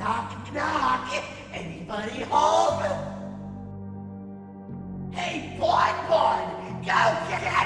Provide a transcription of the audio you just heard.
Knock, knock. Anybody home? Hey, Bon Bon, go get out!